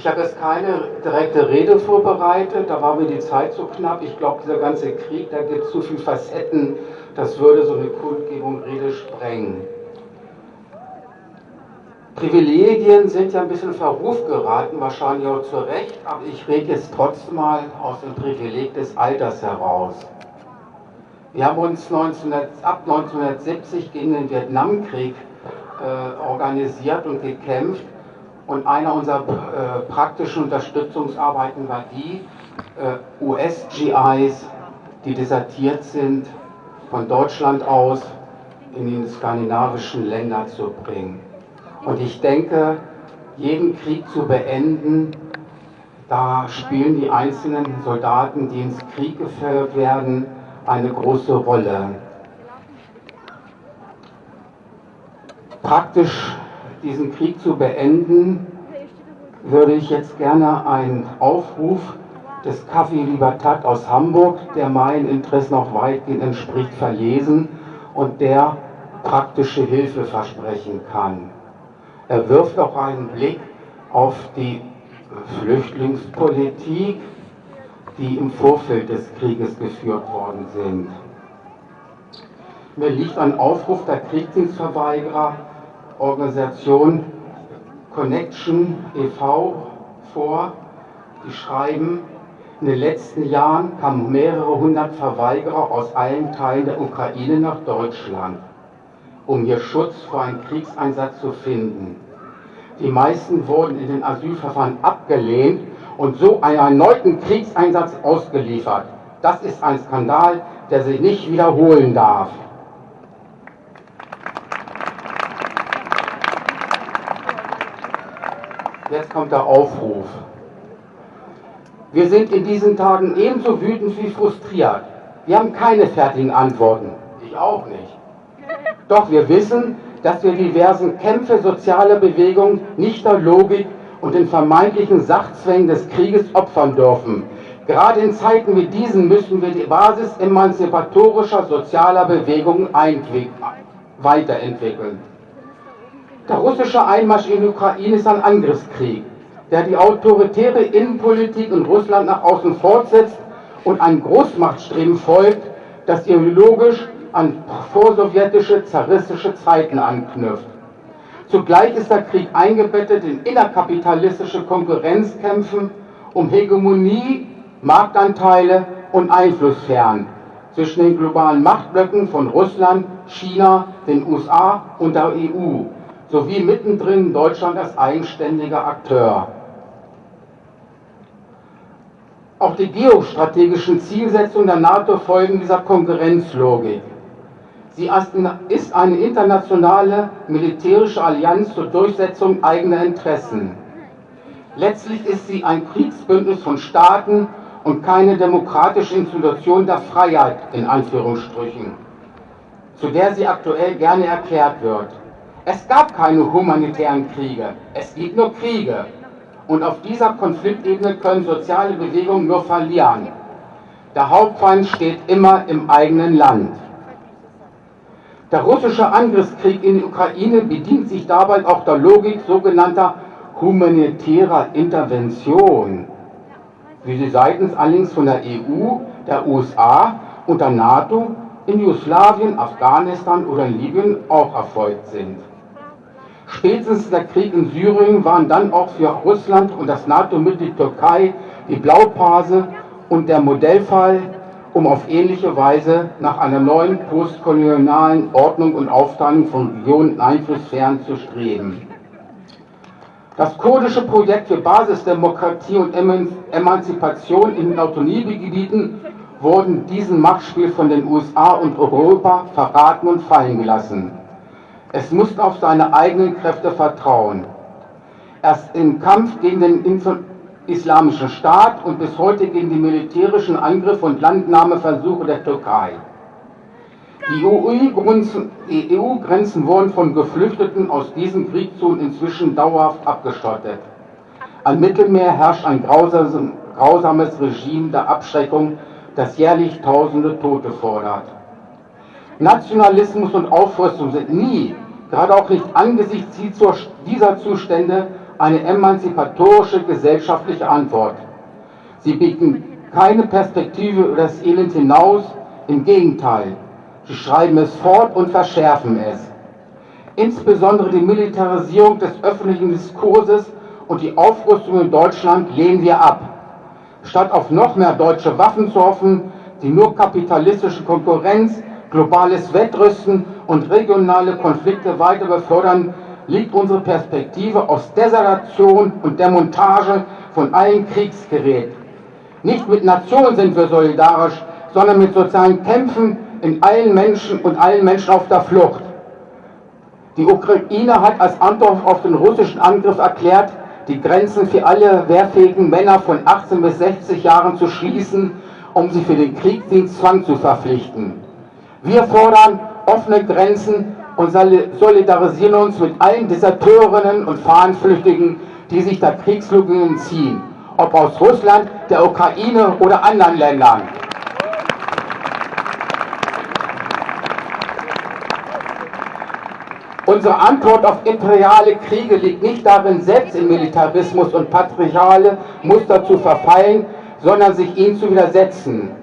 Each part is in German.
Ich habe jetzt keine direkte Rede vorbereitet, da war mir die Zeit zu knapp. Ich glaube, dieser ganze Krieg, da gibt es zu viele Facetten, das würde so eine Kundgebung Rede sprengen. Privilegien sind ja ein bisschen in Verruf geraten, wahrscheinlich auch zu Recht, aber ich rede jetzt trotzdem mal aus dem Privileg des Alters heraus. Wir haben uns 19, ab 1970 gegen den Vietnamkrieg äh, organisiert und gekämpft und einer unserer äh, praktischen Unterstützungsarbeiten war die, äh, US-GIs, die desertiert sind, von Deutschland aus in die skandinavischen Länder zu bringen. Und ich denke, jeden Krieg zu beenden, da spielen die einzelnen Soldaten, die ins Krieg geführt werden, eine große Rolle. Praktisch diesen Krieg zu beenden, würde ich jetzt gerne einen Aufruf des Café Libertat aus Hamburg, der meinen Interessen auch weitgehend entspricht, verlesen und der praktische Hilfe versprechen kann. Er wirft auch einen Blick auf die Flüchtlingspolitik, die im Vorfeld des Krieges geführt worden sind. Mir liegt ein Aufruf der Kriegsdienstverweigerer Organisation Connection e.V. vor, die schreiben, in den letzten Jahren kamen mehrere hundert Verweigerer aus allen Teilen der Ukraine nach Deutschland, um hier Schutz vor einem Kriegseinsatz zu finden. Die meisten wurden in den Asylverfahren abgelehnt und so einen erneuten Kriegseinsatz ausgeliefert. Das ist ein Skandal, der sich nicht wiederholen darf. Jetzt kommt der Aufruf. Wir sind in diesen Tagen ebenso wütend wie frustriert. Wir haben keine fertigen Antworten. Ich auch nicht. Doch wir wissen, dass wir diversen Kämpfe sozialer Bewegungen nicht der Logik und den vermeintlichen Sachzwängen des Krieges opfern dürfen. Gerade in Zeiten wie diesen müssen wir die Basis emanzipatorischer sozialer Bewegungen weiterentwickeln. Der russische Einmarsch in die Ukraine ist ein Angriffskrieg, der die autoritäre Innenpolitik in Russland nach außen fortsetzt und ein Großmachtstreben folgt, das ideologisch an vorsowjetische, zaristische Zeiten anknüpft. Zugleich ist der Krieg eingebettet in innerkapitalistische Konkurrenzkämpfen um Hegemonie, Marktanteile und Einflusssphären zwischen den globalen Machtblöcken von Russland, China, den USA und der EU sowie mittendrin Deutschland als eigenständiger Akteur. Auch die geostrategischen Zielsetzungen der NATO folgen dieser Konkurrenzlogik. Sie ist eine internationale militärische Allianz zur Durchsetzung eigener Interessen. Letztlich ist sie ein Kriegsbündnis von Staaten und keine demokratische Institution der Freiheit, in Anführungsstrichen, zu der sie aktuell gerne erklärt wird. Es gab keine humanitären Kriege, es gibt nur Kriege. Und auf dieser Konfliktebene können soziale Bewegungen nur verlieren. Der Hauptfeind steht immer im eigenen Land. Der russische Angriffskrieg in die Ukraine bedient sich dabei auch der Logik sogenannter humanitärer Intervention, wie sie seitens allerdings von der EU, der USA und der NATO in Jugoslawien, Afghanistan oder Libyen auch erfolgt sind. Spätestens der Krieg in Syrien waren dann auch für Russland und das NATO-Mitglied Türkei die Blaupause und der Modellfall, um auf ähnliche Weise nach einer neuen postkolonialen Ordnung und Aufteilung von Regionen und Einflusssphären zu streben. Das kurdische Projekt für Basisdemokratie und Emanzipation in den Autonomiegebieten wurden diesem Machtspiel von den USA und Europa verraten und fallen gelassen. Es musste auf seine eigenen Kräfte vertrauen. Erst im Kampf gegen den Islamischen Staat und bis heute gegen die militärischen Angriffe und Landnahmeversuche der Türkei. Die EU-Grenzen wurden von Geflüchteten aus diesen Kriegszonen inzwischen dauerhaft abgeschottet. Am Mittelmeer herrscht ein grausames Regime der Abschreckung, das jährlich tausende Tote fordert. Nationalismus und Aufrüstung sind nie, gerade auch nicht angesichts dieser Zustände, eine emanzipatorische gesellschaftliche Antwort. Sie bieten keine Perspektive über das Elend hinaus, im Gegenteil, sie schreiben es fort und verschärfen es. Insbesondere die Militarisierung des öffentlichen Diskurses und die Aufrüstung in Deutschland lehnen wir ab. Statt auf noch mehr deutsche Waffen zu hoffen, die nur kapitalistische Konkurrenz, globales Wettrüsten und regionale Konflikte weiter befördern, liegt unsere Perspektive aus Desertation und Demontage von allen Kriegsgerät. Nicht mit Nationen sind wir solidarisch, sondern mit sozialen Kämpfen in allen Menschen und allen Menschen auf der Flucht. Die Ukraine hat als Antwort auf den russischen Angriff erklärt, die Grenzen für alle wehrfähigen Männer von 18 bis 60 Jahren zu schließen, um sie für den Kriegsdienstzwang zu verpflichten. Wir fordern offene Grenzen und solidarisieren uns mit allen Deserteurinnen und Fahnenflüchtigen, die sich der Kriegslogik entziehen, ob aus Russland, der Ukraine oder anderen Ländern. Unsere Antwort auf imperiale Kriege liegt nicht darin, selbst in Militarismus und patriarchale Muster zu verfallen, sondern sich ihnen zu widersetzen.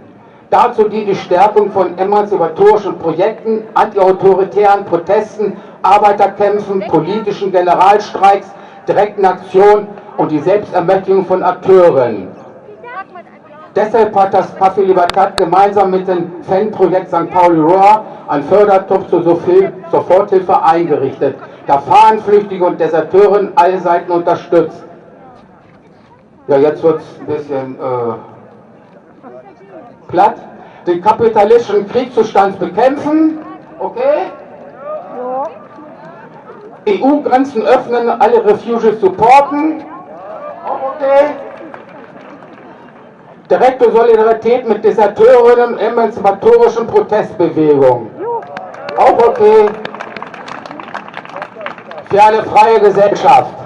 Dazu dient die Stärkung von emanzipatorischen Projekten, antiautoritären Protesten, Arbeiterkämpfen, politischen Generalstreiks, direkten Aktionen und die Selbstermächtigung von Akteuren. Deshalb hat das Café Libertad gemeinsam mit dem Fanprojekt St. Pauli Rohr ein Fördertopf zur Soforthilfe eingerichtet, der Fahnenflüchtige und Deserteuren alle Seiten unterstützt. Ja, jetzt wird es ein bisschen äh, platt. Den kapitalistischen Kriegszustand bekämpfen, okay? EU-Grenzen öffnen, alle Refugees supporten, auch okay? Direkte Solidarität mit Deserteurinnen emanzipatorischen Protestbewegungen. Auch okay. Für eine freie Gesellschaft.